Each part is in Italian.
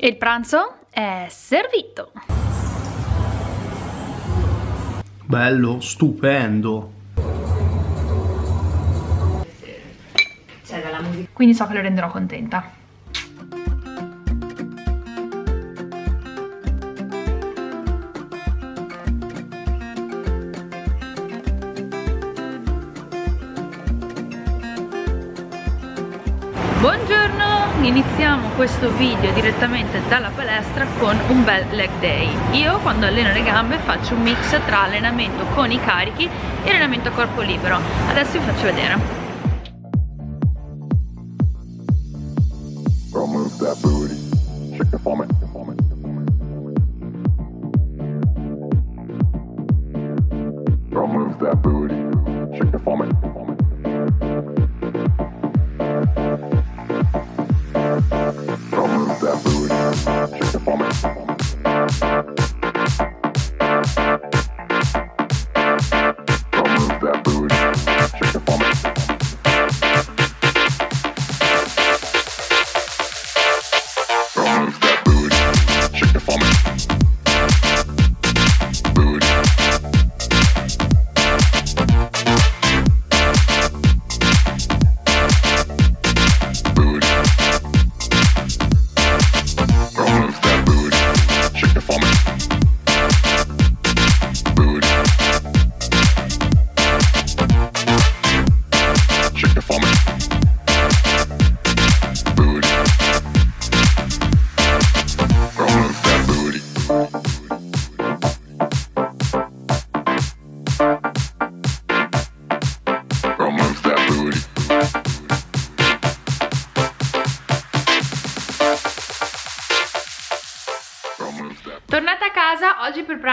E il pranzo è servito. Bello, stupendo. Quindi so che lo renderò contenta. Buongiorno, iniziamo questo video direttamente dalla palestra con un bel leg day. Io quando alleno le gambe faccio un mix tra allenamento con i carichi e allenamento a corpo libero. Adesso vi faccio vedere. That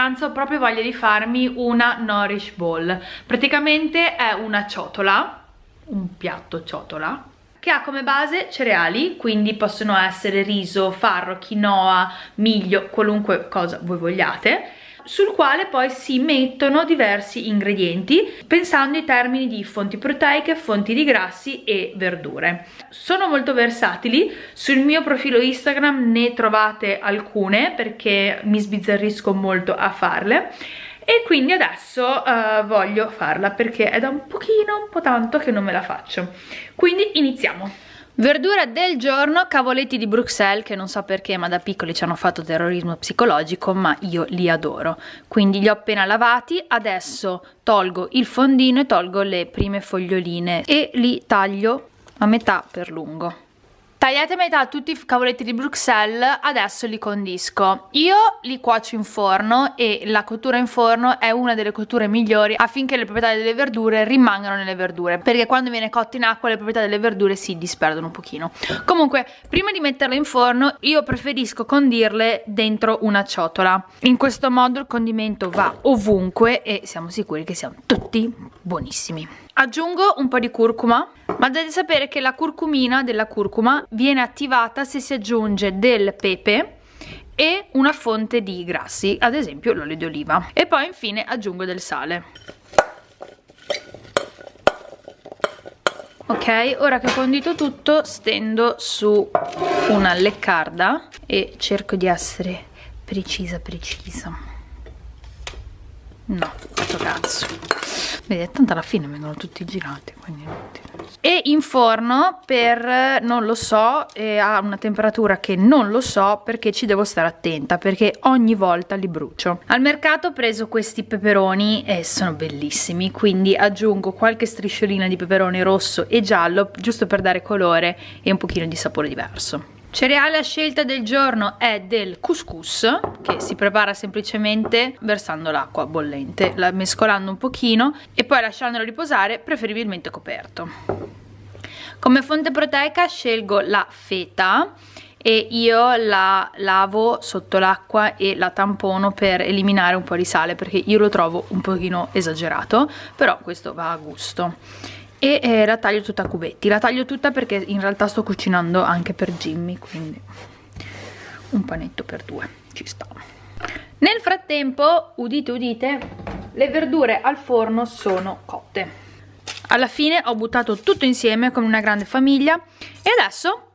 pranzo ho proprio voglia di farmi una Nourish Bowl. Praticamente è una ciotola, un piatto ciotola, che ha come base cereali, quindi possono essere riso, farro, quinoa, miglio, qualunque cosa voi vogliate, sul quale poi si mettono diversi ingredienti pensando in termini di fonti proteiche, fonti di grassi e verdure. Sono molto versatili, sul mio profilo Instagram ne trovate alcune perché mi sbizzarrisco molto a farle e quindi adesso uh, voglio farla perché è da un pochino, un po' tanto che non me la faccio. Quindi iniziamo! Verdura del giorno, cavoletti di Bruxelles, che non so perché ma da piccoli ci hanno fatto terrorismo psicologico, ma io li adoro. Quindi li ho appena lavati, adesso tolgo il fondino e tolgo le prime foglioline e li taglio a metà per lungo. Tagliate a metà tutti i cavoletti di Bruxelles, adesso li condisco. Io li cuocio in forno e la cottura in forno è una delle cotture migliori affinché le proprietà delle verdure rimangano nelle verdure, perché quando viene cotto in acqua le proprietà delle verdure si disperdono un pochino. Comunque, prima di metterle in forno, io preferisco condirle dentro una ciotola. In questo modo il condimento va ovunque e siamo sicuri che siano tutti buonissimi. Aggiungo un po' di curcuma, ma dovete sapere che la curcumina della curcuma viene attivata se si aggiunge del pepe e una fonte di grassi, ad esempio l'olio di oliva. E poi infine aggiungo del sale. Ok, ora che ho condito tutto stendo su una leccarda e cerco di essere precisa precisa. No, questo cazzo. Vedi, tanto alla fine vengono tutti girati, quindi E in forno per, non lo so, ha una temperatura che non lo so perché ci devo stare attenta, perché ogni volta li brucio. Al mercato ho preso questi peperoni e sono bellissimi, quindi aggiungo qualche strisciolina di peperone rosso e giallo, giusto per dare colore e un pochino di sapore diverso. Cereale a scelta del giorno è del couscous che si prepara semplicemente versando l'acqua bollente, la mescolando un pochino e poi lasciandolo riposare preferibilmente coperto. Come fonte proteica scelgo la feta e io la lavo sotto l'acqua e la tampono per eliminare un po' di sale perché io lo trovo un pochino esagerato, però questo va a gusto e eh, la taglio tutta a cubetti. La taglio tutta perché in realtà sto cucinando anche per Jimmy quindi un panetto per due. Ci sta. Nel frattempo udite udite le verdure al forno sono cotte. Alla fine ho buttato tutto insieme come una grande famiglia e adesso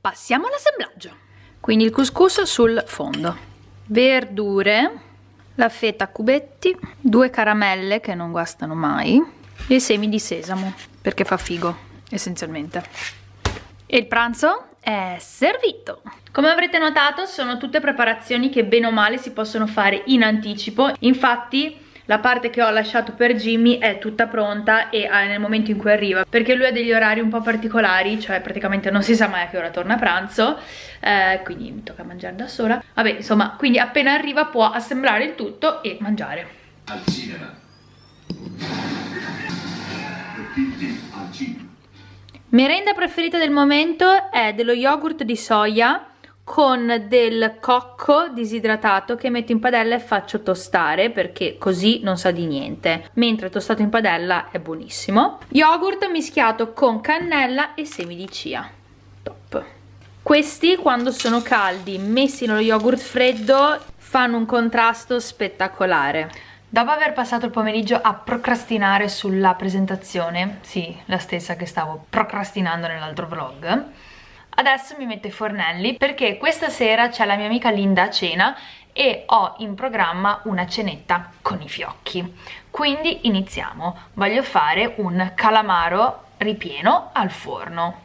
passiamo all'assemblaggio. Quindi il couscous sul fondo. Verdure la feta a cubetti due caramelle che non guastano mai e semi di sesamo perché fa figo essenzialmente. E il pranzo è servito. Come avrete notato sono tutte preparazioni che bene o male si possono fare in anticipo. Infatti la parte che ho lasciato per Jimmy è tutta pronta e ah, nel momento in cui arriva perché lui ha degli orari un po' particolari cioè praticamente non si sa mai a che ora torna a pranzo eh, quindi mi tocca mangiare da sola. Vabbè insomma quindi appena arriva può assemblare il tutto e mangiare. Al cinema merenda preferita del momento è dello yogurt di soia con del cocco disidratato che metto in padella e faccio tostare perché così non sa di niente. Mentre tostato in padella è buonissimo. Yogurt mischiato con cannella e semi di chia. Top. Questi quando sono caldi messi nello yogurt freddo fanno un contrasto spettacolare Dopo aver passato il pomeriggio a procrastinare sulla presentazione, sì, la stessa che stavo procrastinando nell'altro vlog, Adesso mi metto i fornelli perché questa sera c'è la mia amica Linda a cena e ho in programma una cenetta con i fiocchi. Quindi iniziamo. Voglio fare un calamaro ripieno al forno.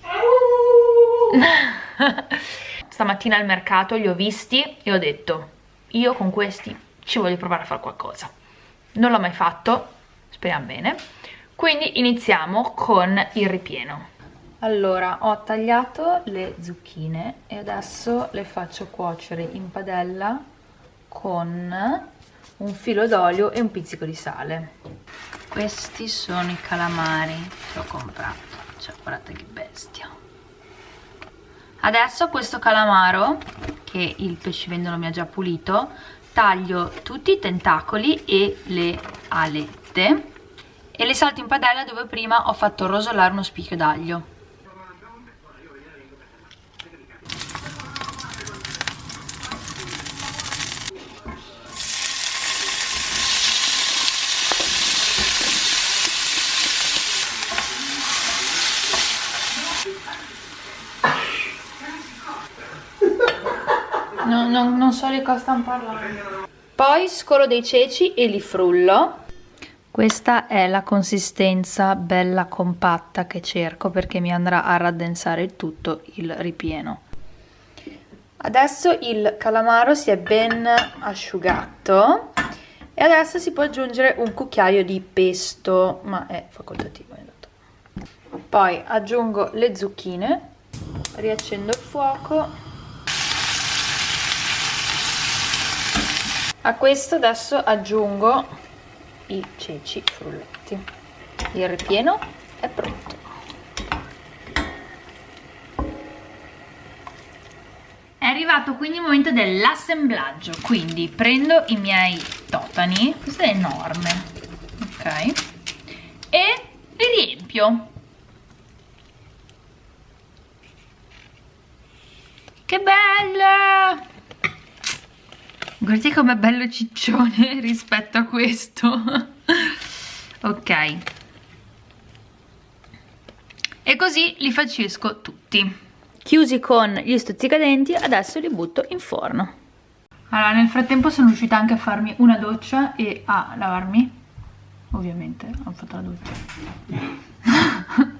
Stamattina al mercato li ho visti e ho detto io con questi ci voglio provare a fare qualcosa. Non l'ho mai fatto, speriamo bene. Quindi iniziamo con il ripieno allora ho tagliato le zucchine e adesso le faccio cuocere in padella con un filo d'olio e un pizzico di sale questi sono i calamari che ho comprato cioè guardate che bestia adesso questo calamaro che il pescivendolo mi ha già pulito taglio tutti i tentacoli e le alette e le salto in padella dove prima ho fatto rosolare uno spicchio d'aglio No, no, non so di cosa stanno parlando. Poi scolo dei ceci e li frullo. Questa è la consistenza bella compatta che cerco perché mi andrà a raddensare tutto il ripieno. Adesso il calamaro si è ben asciugato e adesso si può aggiungere un cucchiaio di pesto, ma è facoltativo. Poi aggiungo le zucchine, riaccendo il fuoco a questo adesso aggiungo i ceci frullati il ripieno è pronto. È arrivato quindi il momento dell'assemblaggio. Quindi prendo i miei totani questo è enorme ok e li riempio. Che bello guardate com'è bello ciccione rispetto a questo. Ok. E così li facesco tutti. Chiusi con gli stuzzicadenti adesso li butto in forno. Allora nel frattempo sono riuscita anche a farmi una doccia e a lavarmi. Ovviamente ho fatto la doccia.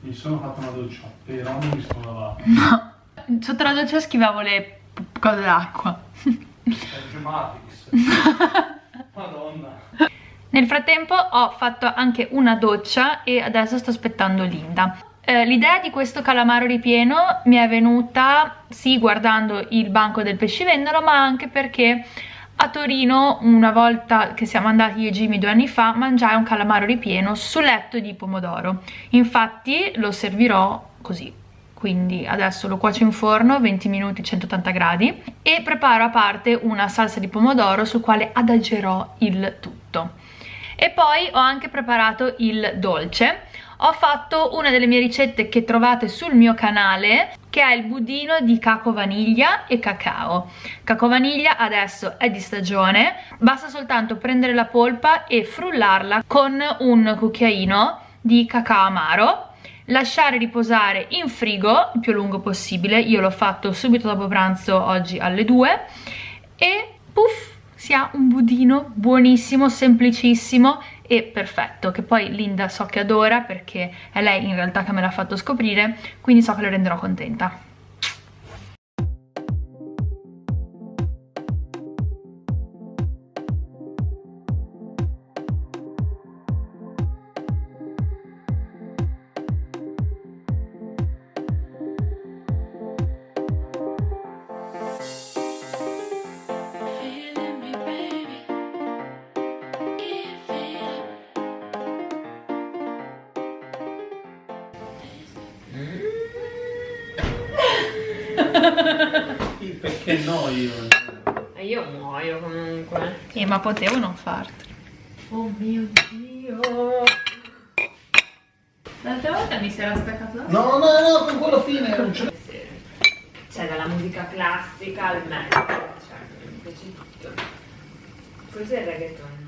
Mi sono fatto una doccia però non mi sono lavato. No. Sotto la doccia schivavo le cose d'acqua Madonna. Nel frattempo ho fatto anche una doccia e adesso sto aspettando Linda. Eh, L'idea di questo calamaro ripieno mi è venuta sì guardando il banco del pescivendolo ma anche perché a Torino una volta che siamo andati io e Jimmy due anni fa mangiai un calamaro ripieno su letto di pomodoro infatti lo servirò così quindi adesso lo cuocio in forno 20 minuti 180 gradi e preparo a parte una salsa di pomodoro sul quale adagerò il tutto. E poi ho anche preparato il dolce. Ho fatto una delle mie ricette che trovate sul mio canale che è il budino di caco vaniglia e cacao. Caco vaniglia adesso è di stagione basta soltanto prendere la polpa e frullarla con un cucchiaino di cacao amaro lasciare riposare in frigo il più lungo possibile. Io l'ho fatto subito dopo pranzo oggi alle 2 e puff si ha un budino buonissimo semplicissimo e perfetto che poi Linda so che adora perché è lei in realtà che me l'ha fatto scoprire quindi so che le renderò contenta Perché no io? E io muoio comunque. Eh, ma potevo non fartelo. Oh mio dio. L'altra volta mi si era staccato la No, no, no, con quello fine non ce Cioè dalla musica classica al metal. Cioè, mi piace tutto. Cos'è il reggaeton?